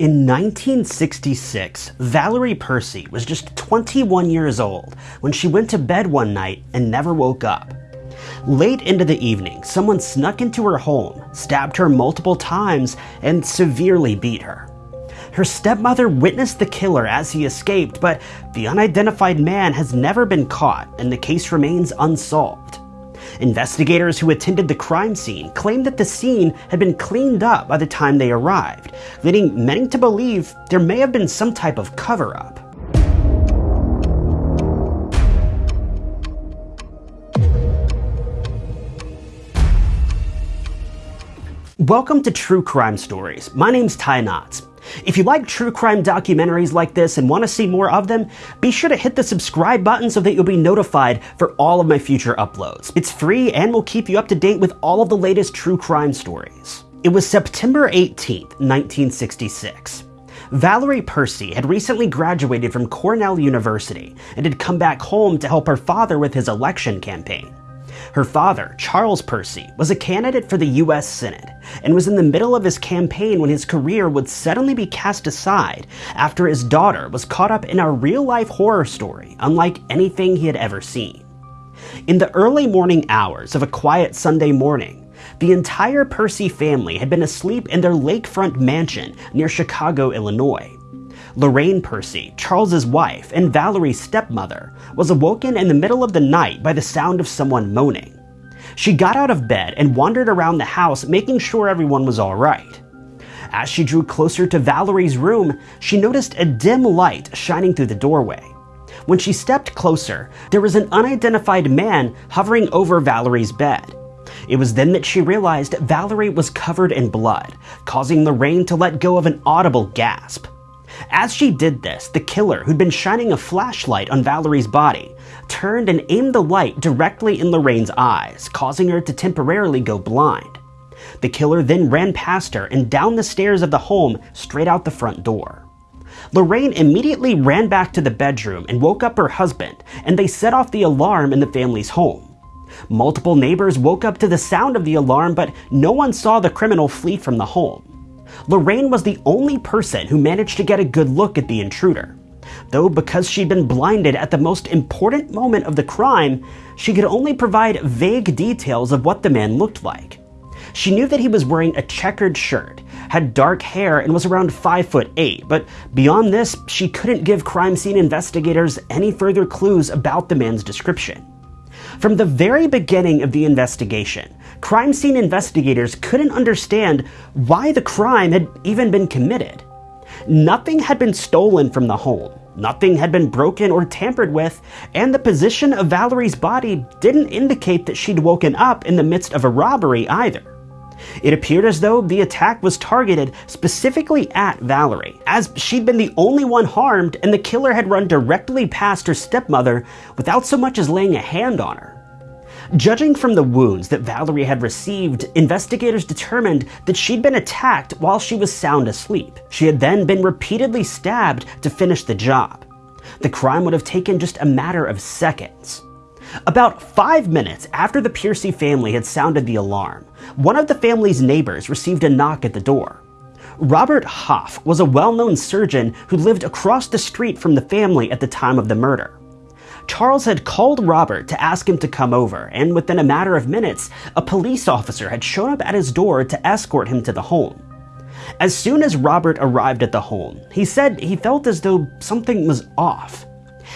In 1966, Valerie Percy was just 21 years old when she went to bed one night and never woke up. Late into the evening, someone snuck into her home, stabbed her multiple times, and severely beat her. Her stepmother witnessed the killer as he escaped, but the unidentified man has never been caught and the case remains unsolved. Investigators who attended the crime scene claimed that the scene had been cleaned up by the time they arrived, leading many to believe there may have been some type of cover up. Welcome to True Crime Stories. My name's Ty Knotts. If you like true crime documentaries like this and want to see more of them, be sure to hit the subscribe button so that you'll be notified for all of my future uploads. It's free and will keep you up to date with all of the latest true crime stories. It was September 18th, 1966. Valerie Percy had recently graduated from Cornell University and had come back home to help her father with his election campaign. Her father, Charles Percy, was a candidate for the U.S. Senate and was in the middle of his campaign when his career would suddenly be cast aside after his daughter was caught up in a real life horror story unlike anything he had ever seen. In the early morning hours of a quiet Sunday morning, the entire Percy family had been asleep in their lakefront mansion near Chicago, Illinois. Lorraine Percy, Charles's wife and Valerie's stepmother, was awoken in the middle of the night by the sound of someone moaning. She got out of bed and wandered around the house making sure everyone was alright. As she drew closer to Valerie's room, she noticed a dim light shining through the doorway. When she stepped closer, there was an unidentified man hovering over Valerie's bed. It was then that she realized Valerie was covered in blood, causing Lorraine to let go of an audible gasp. As she did this, the killer, who'd been shining a flashlight on Valerie's body, turned and aimed the light directly in Lorraine's eyes, causing her to temporarily go blind. The killer then ran past her and down the stairs of the home straight out the front door. Lorraine immediately ran back to the bedroom and woke up her husband, and they set off the alarm in the family's home. Multiple neighbors woke up to the sound of the alarm, but no one saw the criminal flee from the home. Lorraine was the only person who managed to get a good look at the intruder. Though because she'd been blinded at the most important moment of the crime, she could only provide vague details of what the man looked like. She knew that he was wearing a checkered shirt, had dark hair, and was around 5 foot 8, but beyond this, she couldn't give crime scene investigators any further clues about the man's description. From the very beginning of the investigation, crime scene investigators couldn't understand why the crime had even been committed. Nothing had been stolen from the home, nothing had been broken or tampered with, and the position of Valerie's body didn't indicate that she'd woken up in the midst of a robbery either. It appeared as though the attack was targeted specifically at Valerie, as she'd been the only one harmed and the killer had run directly past her stepmother without so much as laying a hand on her. Judging from the wounds that Valerie had received, investigators determined that she'd been attacked while she was sound asleep. She had then been repeatedly stabbed to finish the job. The crime would have taken just a matter of seconds. About five minutes after the Percy family had sounded the alarm, one of the family's neighbors received a knock at the door. Robert Hohf was a well known surgeon who lived across the street from the family at the time of the murder. Charles had called Robert to ask him to come over, and within a matter of minutes, a police officer had shown up at his door to escort him to the home. As soon as Robert arrived at the home, he said he felt as though something was off.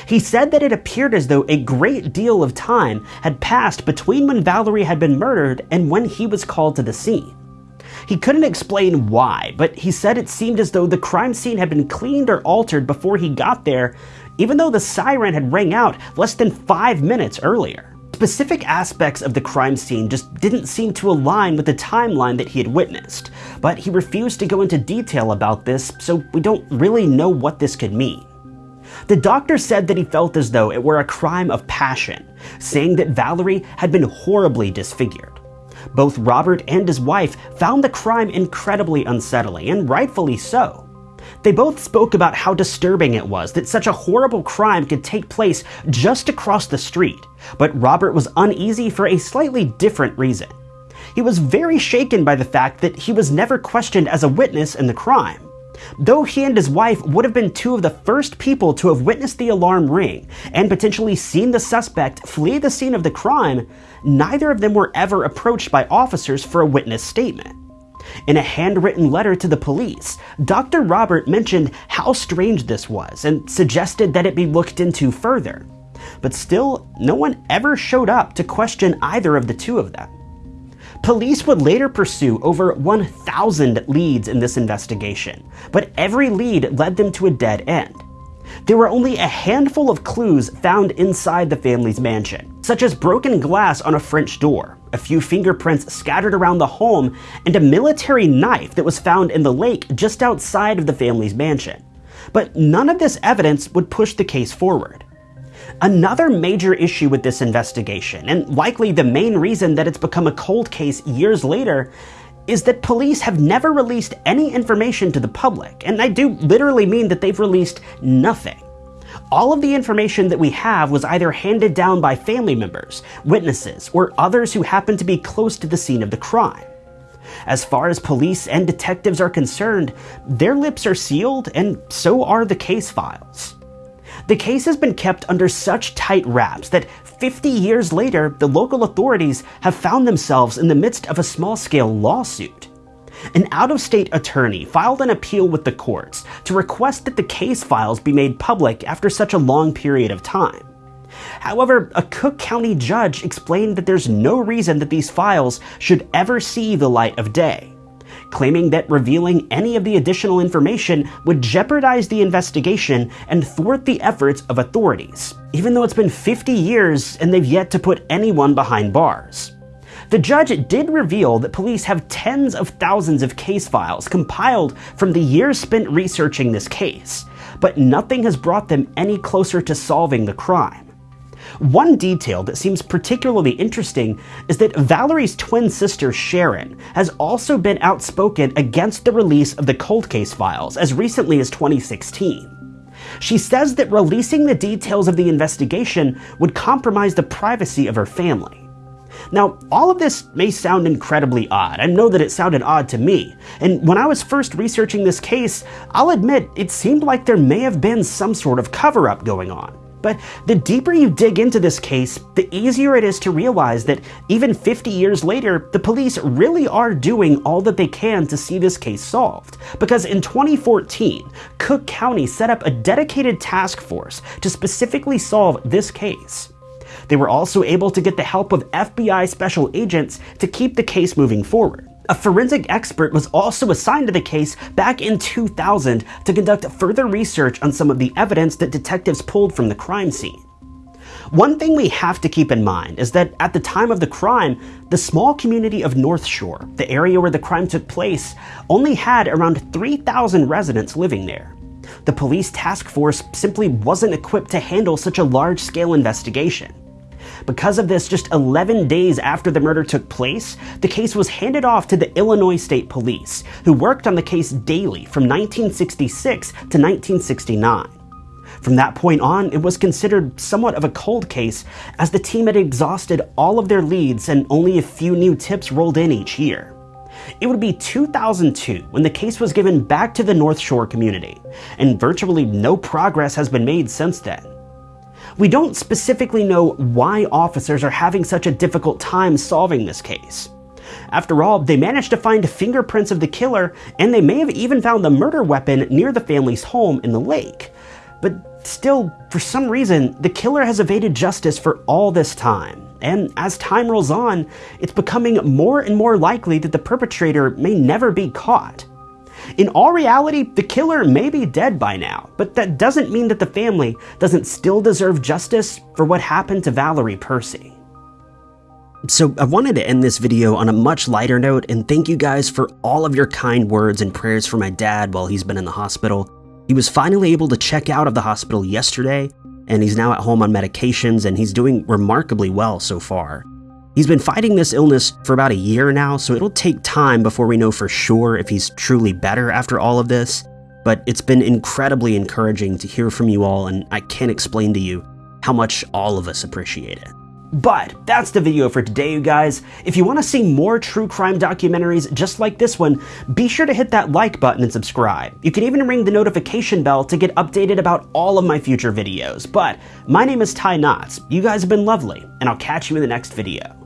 He said that it appeared as though a great deal of time had passed between when Valerie had been murdered and when he was called to the scene. He couldn't explain why, but he said it seemed as though the crime scene had been cleaned or altered before he got there, even though the siren had rang out less than five minutes earlier. Specific aspects of the crime scene just didn't seem to align with the timeline that he had witnessed, but he refused to go into detail about this, so we don't really know what this could mean. The doctor said that he felt as though it were a crime of passion, saying that Valerie had been horribly disfigured. Both Robert and his wife found the crime incredibly unsettling, and rightfully so. They both spoke about how disturbing it was that such a horrible crime could take place just across the street, but Robert was uneasy for a slightly different reason. He was very shaken by the fact that he was never questioned as a witness in the crime. Though he and his wife would have been two of the first people to have witnessed the alarm ring and potentially seen the suspect flee the scene of the crime, neither of them were ever approached by officers for a witness statement. In a handwritten letter to the police, Dr. Robert mentioned how strange this was and suggested that it be looked into further. But still, no one ever showed up to question either of the two of them. Police would later pursue over 1,000 leads in this investigation, but every lead led them to a dead end. There were only a handful of clues found inside the family's mansion, such as broken glass on a French door, a few fingerprints scattered around the home, and a military knife that was found in the lake just outside of the family's mansion. But none of this evidence would push the case forward. Another major issue with this investigation, and likely the main reason that it's become a cold case years later, is that police have never released any information to the public, and I do literally mean that they've released nothing. All of the information that we have was either handed down by family members, witnesses, or others who happened to be close to the scene of the crime. As far as police and detectives are concerned, their lips are sealed, and so are the case files. The case has been kept under such tight wraps that 50 years later, the local authorities have found themselves in the midst of a small scale lawsuit. An out of state attorney filed an appeal with the courts to request that the case files be made public after such a long period of time. However, a Cook County judge explained that there's no reason that these files should ever see the light of day claiming that revealing any of the additional information would jeopardize the investigation and thwart the efforts of authorities, even though it's been 50 years and they've yet to put anyone behind bars. The judge did reveal that police have tens of thousands of case files compiled from the years spent researching this case, but nothing has brought them any closer to solving the crime. One detail that seems particularly interesting is that Valerie's twin sister Sharon has also been outspoken against the release of the cold case files as recently as 2016. She says that releasing the details of the investigation would compromise the privacy of her family. Now, all of this may sound incredibly odd. I know that it sounded odd to me. And when I was first researching this case, I'll admit it seemed like there may have been some sort of cover up going on. But the deeper you dig into this case, the easier it is to realize that even 50 years later, the police really are doing all that they can to see this case solved. Because in 2014, Cook County set up a dedicated task force to specifically solve this case. They were also able to get the help of FBI special agents to keep the case moving forward. A forensic expert was also assigned to the case back in 2000 to conduct further research on some of the evidence that detectives pulled from the crime scene. One thing we have to keep in mind is that at the time of the crime, the small community of North Shore, the area where the crime took place, only had around 3,000 residents living there. The police task force simply wasn't equipped to handle such a large scale investigation. Because of this, just 11 days after the murder took place, the case was handed off to the Illinois State Police, who worked on the case daily from 1966 to 1969. From that point on, it was considered somewhat of a cold case, as the team had exhausted all of their leads and only a few new tips rolled in each year. It would be 2002 when the case was given back to the North Shore community, and virtually no progress has been made since then. We don't specifically know why officers are having such a difficult time solving this case. After all, they managed to find fingerprints of the killer, and they may have even found the murder weapon near the family's home in the lake. But still, for some reason, the killer has evaded justice for all this time. And as time rolls on, it's becoming more and more likely that the perpetrator may never be caught. In all reality, the killer may be dead by now, but that doesn't mean that the family doesn't still deserve justice for what happened to Valerie Percy. So I wanted to end this video on a much lighter note and thank you guys for all of your kind words and prayers for my dad while he's been in the hospital. He was finally able to check out of the hospital yesterday, and he's now at home on medications and he's doing remarkably well so far. He's been fighting this illness for about a year now, so it'll take time before we know for sure if he's truly better after all of this. But it's been incredibly encouraging to hear from you all, and I can't explain to you how much all of us appreciate it. But that's the video for today, you guys. If you want to see more true crime documentaries just like this one, be sure to hit that like button and subscribe. You can even ring the notification bell to get updated about all of my future videos. But my name is Ty Knotts. You guys have been lovely, and I'll catch you in the next video.